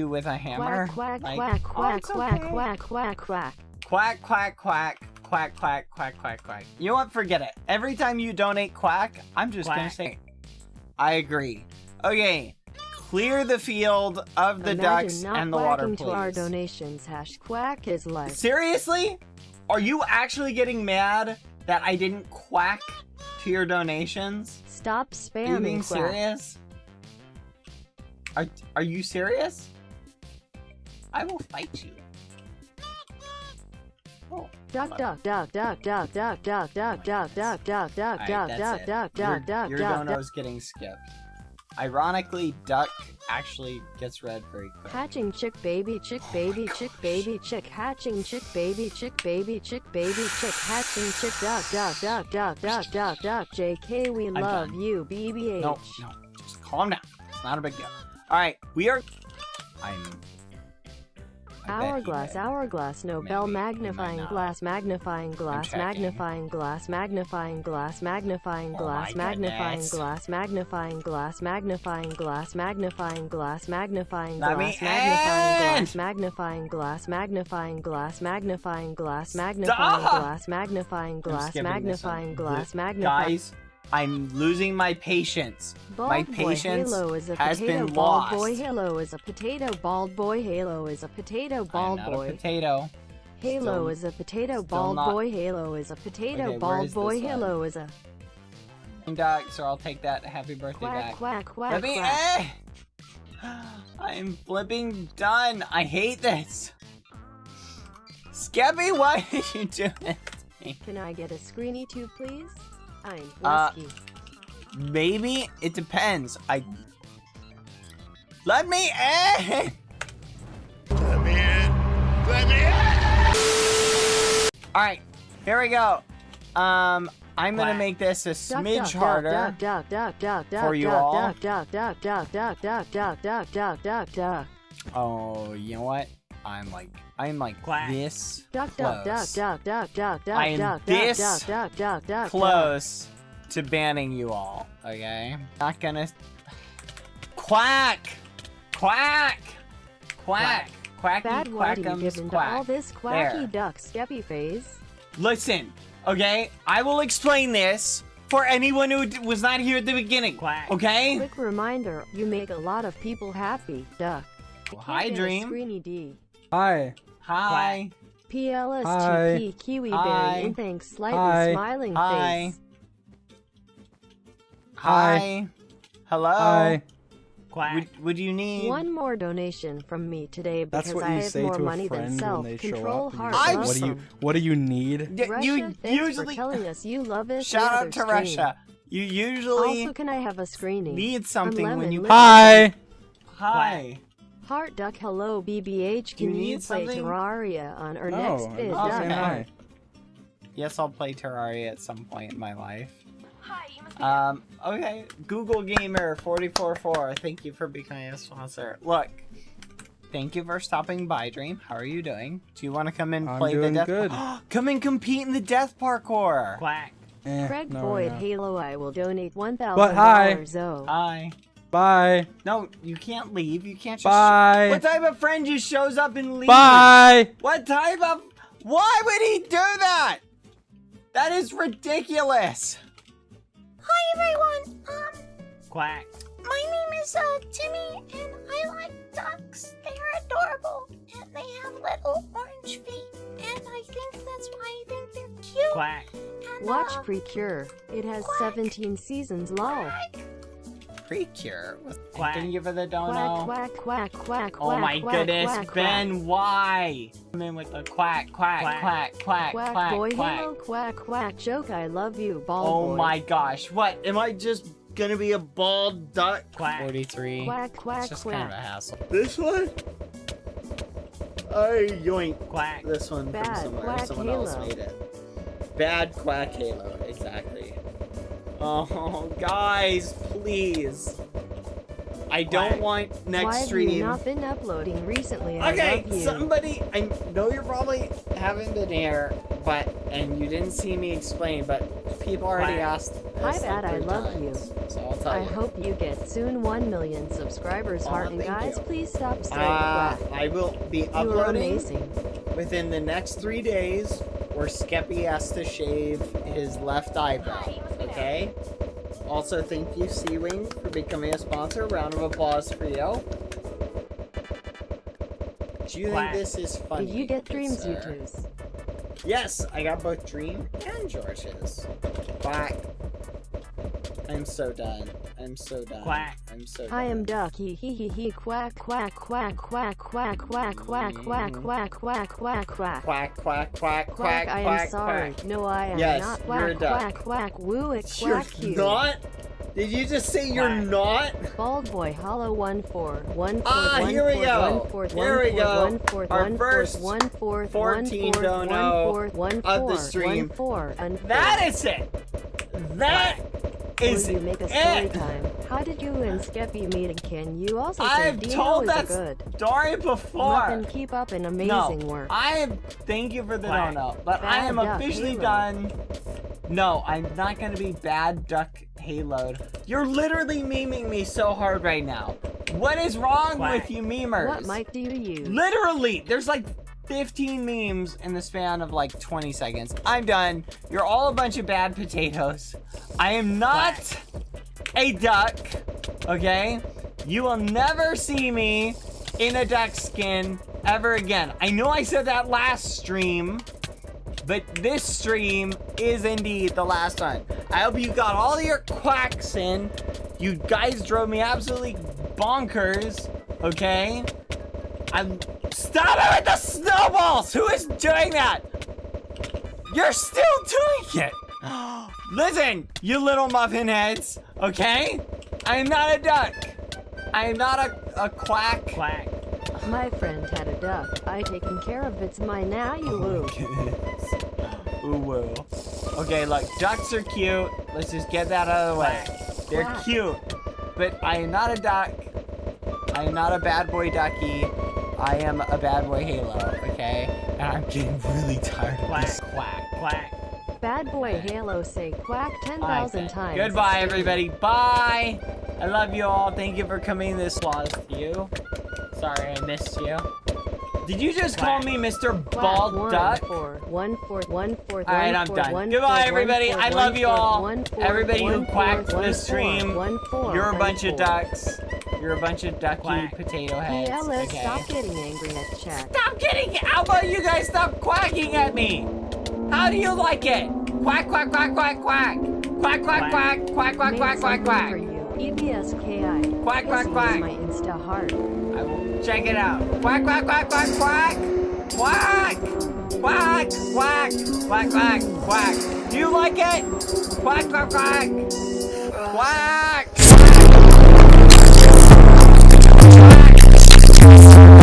you with a hammer. Quack, quack, Like, quack, oh, quack, okay. quack, quack, quack. Quack, quack, quack, quack, quack, quack, quack, quack. You know what? Forget it. Every time you donate quack, I'm just gonna Quack. say, I agree. Okay, clear the field of the Imagine ducks and the water, to our please. donations. Hash quack is life. Seriously? Are you actually getting mad that I didn't quack to your donations? Stop spamming. Are you being quack. serious? Are, are you serious? I will fight you. Oh, Duck, duck, duck, duck, duck, duck, duck, duck, duck, duck, duck, duck, duck, duck, duck, duck, duck, your duck, dono duck. is getting skipped. Ironically, duck actually gets read very quick. Hatching chick baby chick baby chick baby chick hatching chick baby chick baby chick baby chick hatching chick duck duck duck duck duck duck duck JK we love you BBH. No, no, just calm down. It's not a big deal. All right, we are. I'm. I bet he Hourglass, did. hourglass, Nobel Maybe, he might magnifying not. glass, magnifying glass, checking. magnifying glass, magnifying glass, magnifying Oh glass, my magnifying goodness. glass, magnifying glass, magnifying glass, magnifying glass, magnifying Let me glass, in! magnifying glass, magnifying glass, magnifying glass, magnifying Stop! glass, magnifying I'm glass, skipping this one. magnifying glass, Th- magnifying Guys, I'm losing my patience. my Bald boy patience Halo is a has potato. been Bald boy. Halo is a potato. Bald boy Halo is a potato. Bald I'm not boy. a potato. Halo Still- is a potato. Bald not- boy Halo is a potato. Okay, Bald boy one? Halo is a Duck, so I'll take that. Happy birthday quack back. quack quack Let me. quack. Eh! I'm flipping done. I hate this. Skeppy, why did you do it? Can I get a screeny too, please? Ein whiskey. Uh, maybe it depends. I let me in. Let me in. Let me in. All right, here we go. Um, I'm gonna make this a smidge harder for you all. Oh, you know what? I'm like, I'm like Quack. this Duck, duck, duck, close, duck, duck, duck, duck, I am duck, duck, this duck, duck, duck, duck, close to banning you all. Okay, not gonna. Quack, quack, quack, quacky, Bad why do you quackums, give into all quack. this quacky There. duck skeppy phase? Listen, okay? I will explain this for anyone who d- was not here at the beginning. Quack. Okay? Quick reminder, you make a lot of people happy. Duck. Hi, Get a Dream. Screeny D. Hi. Hi. PLSTP Kiwi Hi. Berry and thanks slightly Hi. smiling Hi. face. Hi. Hello. Hi. Quack. Would, would you need? One more donation from me today because That's what I have say more money than self. when they show Control up. and heart. I'm what do you awesome. What do you need? Y- Russia, you thanks usually for telling us you love us. shout out to stream. Russia. You usually Also, can I have a screening? need something when you. Liquor. Hi. Hi. Heart Duck, hello BBH. Do you Can you, need play something? Terraria on our Oh, next I'm vid? Okay. Saying hi. Yes, I'll play Terraria at some point in my life. Um, okay. Google Gamer 444, thank you for becoming a sponsor. Look, thank you for stopping by, Dream. How are you doing? Do you want to come and I'm play doing the death? good. come and compete in the death parkour. Quack. Eh, Craig no, Boyd no. Halo, I will donate one thousand dollars. But hi. dollars. Oh, Hi. Bye. No, you can't leave. You can't just. Bye. What type of friend just shows up and leaves? Bye. What type of? Why would he do that? That is ridiculous. Hi everyone. Um, Quack. my name is uh Timmy, and I like ducks. They are adorable, and they have little orange feet, and I think that's why I think they're cute. Quack. And, watch uh, Precure. It has Quack. 17 seasons. Lol. Precure. Quack. Thank you for the dono. Quack, quack, quack, quack, Oh my quack, goodness, quack, Ben, why? Come in with the quack, quack, Quack. quack, quack, Quack, quack, boy, quack. hello, quack, quack, joke, I love you, ball Oh boy. my gosh, what? Am I just gonna be a bald duck? Quack. 43. Quack, quack, it's just quack. kind of a hassle. This one? I yoink. Quack. This one Bad from somewhere. quack Someone else halo. made it. Bad quack halo, exactly. Oh, guys, please. I don't Quack. want next Why have stream. you not been uploading recently? I Okay, love you. somebody, I know you're probably haven't been here, but and you didn't see me explain, but people already Quack. asked. Hi, like, I love times, So I'll tell I you. hope you get soon 1 million subscribers, Aw, heart. And guys, you. please stop saying Uh. I will be uploading within the next three days, where Skeppy has to shave his left eyebrow. Okay. Also, thank you, Seawing, for becoming a sponsor. Round of applause for you. Do you Quack. think this is funny? Did you get good dreams, you sir? twos? Yes, I got both Dream and George's. Quack. I'm so done. I'm so done. Quack. I'm so done. I am Ducky. Hee hee hee. Quack quack quack quack quack quack quack quack quack quack quack quack. Quack, quack, quack, Quack, quack, I am sorry. No, I am not. you're Quack, duck. quack, quack, woo it, You're quack you. not? Did you just say you're Quack. not? Bald boy, hollow one four one four Ah, one here we four, go. one fourth, Here one we fourth, go. one fourth, Our one first fourth, one fourth, 14 one fourth, don't one know fourth, one of the four, stream. one four, and That is it. That is you make a eh. story it. time? How did you and Skeppy meet? And can you also say I've Dino told is that good? story before. Muffin, keep up an amazing no, work. I am. Thank you for the Quack. no no, but I am officially Halo. done. No, I'm not gonna be bad duck haloed. You're literally memeing me so hard right now. What is wrong Quack. with you memers? What mic do you use? Literally, there's like 15 memes in the span of like 20 seconds. I'm done. You're all a bunch of bad potatoes. I am not a duck, okay? You will never see me in a duck skin ever again. I know I said that last stream, but this stream is indeed the last one. I hope you got all your quacks in. You guys drove me absolutely bonkers, okay? I'm stop it with the snowballs! Who is doing that? You're still doing it! Listen, you little muffin heads, okay? I am not a duck. I am not a, a quack. Quack. My friend had a duck. I taken care of it's mine now, you oh woo. Ooh woo. Okay, look, ducks are cute. Let's just get that out of the way. They're Quack. cute. But I am not a duck. I am not a bad boy ducky. I am a bad boy halo, okay? And I'm getting really tired of this quack. Quack. quack. Bad boy Halo say quack 10,000 times. Goodbye, everybody. Bye. I love you all. Thank you for coming this was you. Sorry, I missed you. Did you just call me Mr. Bald one, Duck? four, one, four, one, four, All right, I'm done. one, Goodbye, everybody. I love you all. Everybody who one, four, quacked one, this stream, You're a bunch of ducks. You're a bunch of ducky Quack. potato heads. PLS, okay? stop getting angry at chat. Stop getting. How about you guys stop quacking at me? How do you like it? Quack, quack, quack, quack, quack. Quack, quack, quack, quack, quack, Made quack, quack, something quack. for you. EBSKI. Quack, quack, This quack. is my Insta heart. I will check it out. Quack, quack, quack, quack, quack. Quack. Quack, quack, quack, quack, quack. Do you like it? Quack, quack, quack. Quack. Thank you.